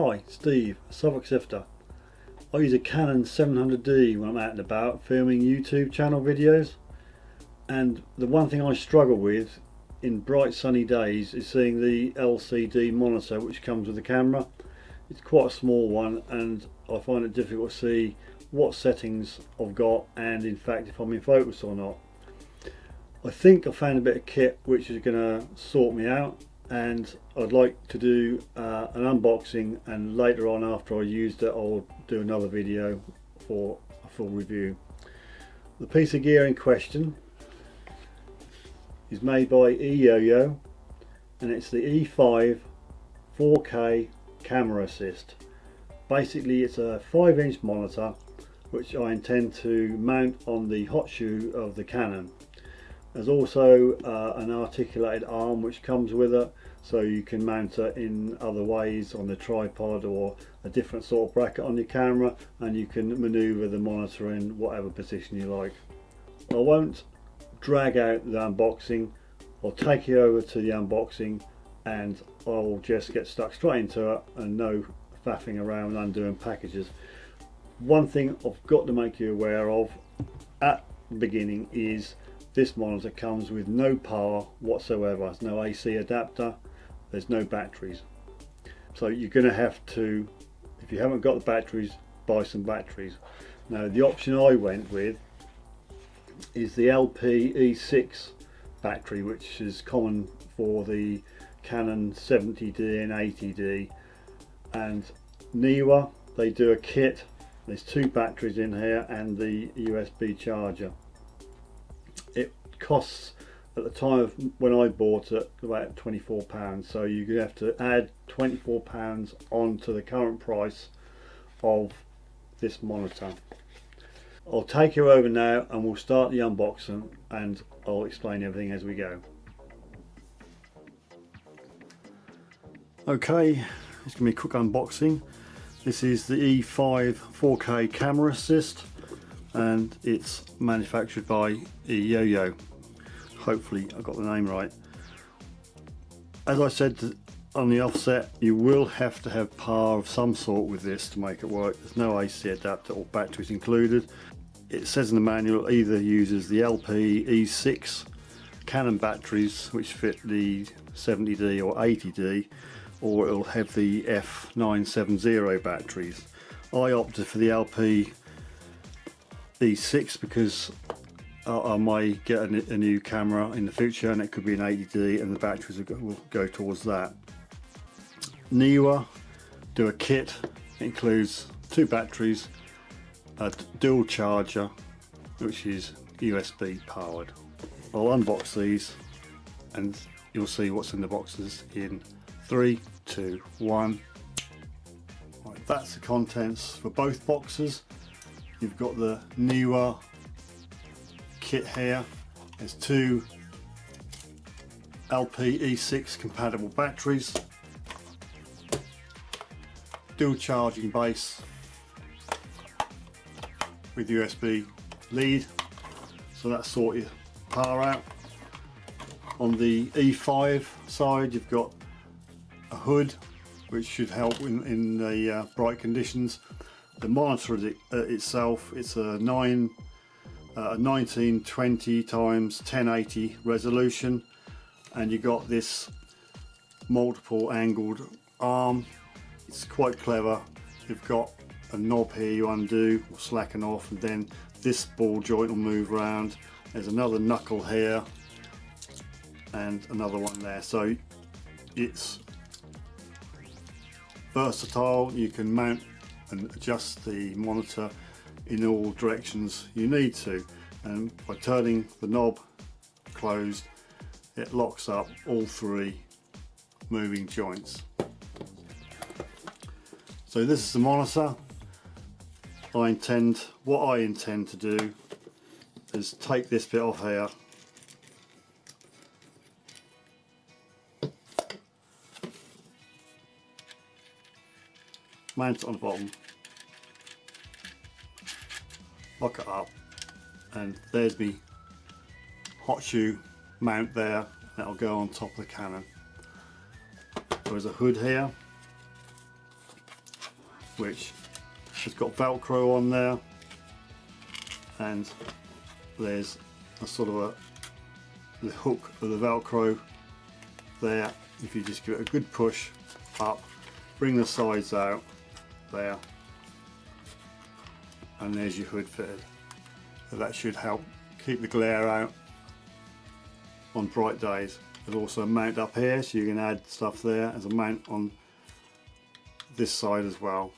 Hi, Steve, Suffolk Sifter. I use a Canon 700D when I'm out and about filming YouTube channel videos and the one thing I struggle with in bright sunny days is seeing the LCD monitor which comes with the camera. It's quite a small one and I find it difficult to see what settings I've got and in fact if I'm in focus or not. I think I found a bit of kit which is going to sort me out and I'd like to do uh, an unboxing and later on after I used it I'll do another video for a full review. The piece of gear in question is made by eYoYo and it's the E5 4K camera assist. Basically it's a 5 inch monitor which I intend to mount on the hot shoe of the Canon. There's also uh, an articulated arm which comes with it so you can mount it in other ways on the tripod or a different sort of bracket on your camera and you can maneuver the monitor in whatever position you like. I won't drag out the unboxing I'll take you over to the unboxing and I'll just get stuck straight into it and no faffing around undoing packages one thing I've got to make you aware of at the beginning is this monitor comes with no power whatsoever there's no AC adapter there's no batteries. So you're going to have to if you haven't got the batteries buy some batteries. Now the option I went with is the LP E6 battery which is common for the Canon 70D and 80D and Neewer they do a kit. There's two batteries in here and the USB charger. Costs at the time of when I bought it about 24 pounds so you have to add 24 pounds onto the current price of this monitor. I'll take you over now and we'll start the unboxing and I'll explain everything as we go. Okay, it's to be a quick unboxing. This is the E5 4K camera assist and it's manufactured by eYoYo. Hopefully I got the name right. As I said on the offset you will have to have power of some sort with this to make it work. There's no AC adapter or batteries included. It says in the manual either uses the LP E6 Canon batteries which fit the 70D or 80D or it'll have the F970 batteries. I opted for the LP E6 because I, I might get a, a, new camera in the future and it could be an 80D and the batteries will go, will go towards that. Neewer do a kit, it includes two batteries, a dual charger which is USB powered. I'll unbox these and you'll see what's in the boxes in three, two, one. Right, that's the contents for both boxes. You've got the Neewer kit here. There's two LP-E6 compatible batteries, dual charging base with USB lead, so that sort your power out. On the E5 side you've got a hood which should help in, in the uh, bright conditions. The monitor it, uh, itself, it's a 9, uh, 1920 times 1080 resolution and you got this multiple angled arm. It's quite clever. You've got a knob here you undo or slacken off and then this ball joint will move around. There's another knuckle here and another one there. So it's versatile you can mount and adjust the monitor in all directions you need to. And by turning the knob closed it locks up all three moving joints. So this is the monitor. I intend what I intend to do is take this bit off here mount it on the bottom. Lock it up. And there's me. Hot shoe mount there. That'll go on top of the Canon. there's a hood here which has got velcro on there. And there's a sort of a the hook of the velcro there. If you just give it a good push up bring the sides out there. And there's your hood fitted. So that should help keep the glare out on bright days. There's also a mount up here so you can add stuff there. As a mount on this side as well.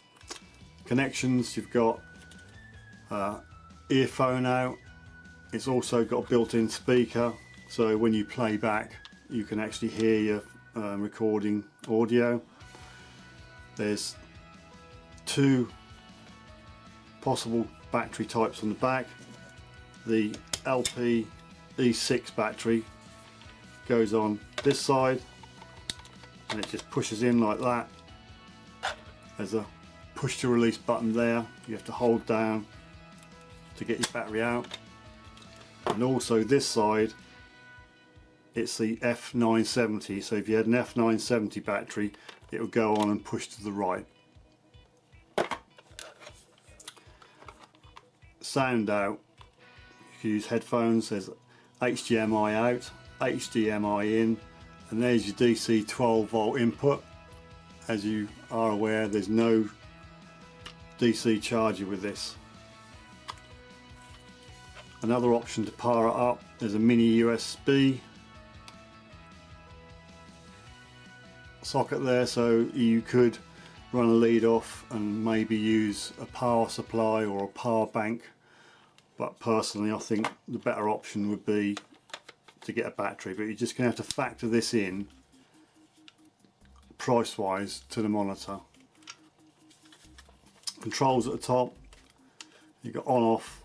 Connections you've got uh, earphone out. It's also got a built-in speaker so when you play back you can actually hear your um, recording audio. There's two possible battery types on the back. The LP E6 battery goes on this side and it just pushes in like that. There's a push to release button there. You have to hold down to get your battery out. And also this side it's the F970 so if you had an F970 battery it would go on and push to the right sound out. You can use headphones there's HDMI out HDMI in and there's your DC 12 volt input. As you are aware there's no DC charger with this. Another option to power it up is a mini USB socket there so you could run a lead off and maybe use a power supply or a power bank but personally I think the better option would be to get a battery but you're just going to have to factor this in price wise to the monitor. Controls at the top you've got on off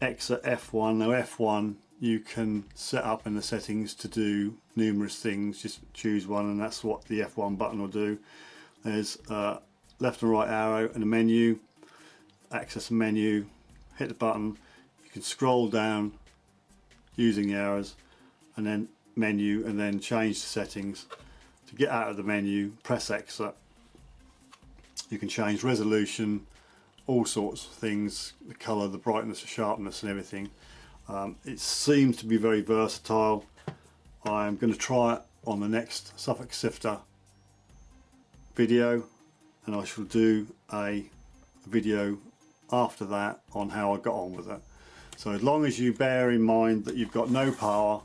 exit F1 now F1 you can set up in the settings to do numerous things. Just choose one and that's what the F1 button will do. There's uh, left and right arrow and a menu access menu hit the button you can scroll down using the arrows and then menu and then change the settings. To get out of the menu press exit you can change resolution all sorts of things the color the brightness the sharpness and everything. Um, it seems to be very versatile. I'm going to try it on the next Suffolk Sifter video and I shall do a video after that on how I got on with it. So as long as you bear in mind that you've got no power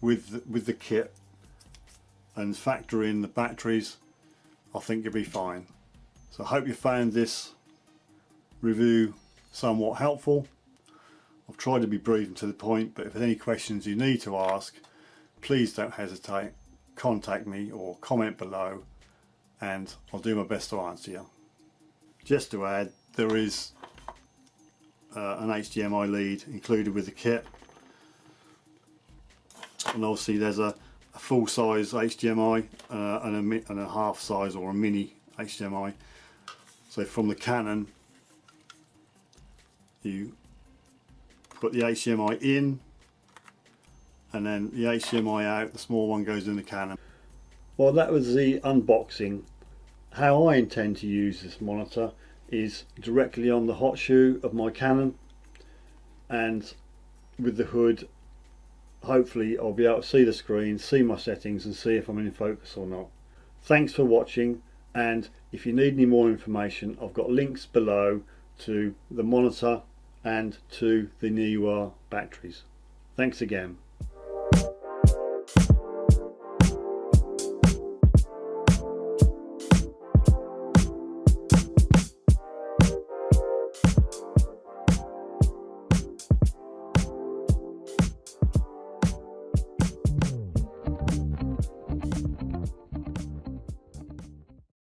with the, with the kit and factor in the batteries I think you'll be fine. So I hope you found this review somewhat helpful. I've tried to be brief and to the point but if there's any questions you need to ask please don't hesitate. Contact me or comment below and I'll do my best to answer you. Just to add there is uh, an HDMI lead included with the kit. And obviously there's a, a full size HDMI uh, and, a, and a half size or a mini HDMI so from the Canon you put the HDMI in and then the HDMI out the small one goes in the Canon. Well that was the unboxing. How I intend to use this monitor is directly on the hot shoe of my Canon and with the hood hopefully I'll be able to see the screen, see my settings and see if I'm in focus or not. Thanks for watching and if you need any more information I've got links below to the monitor and to the Neewer batteries. Thanks again.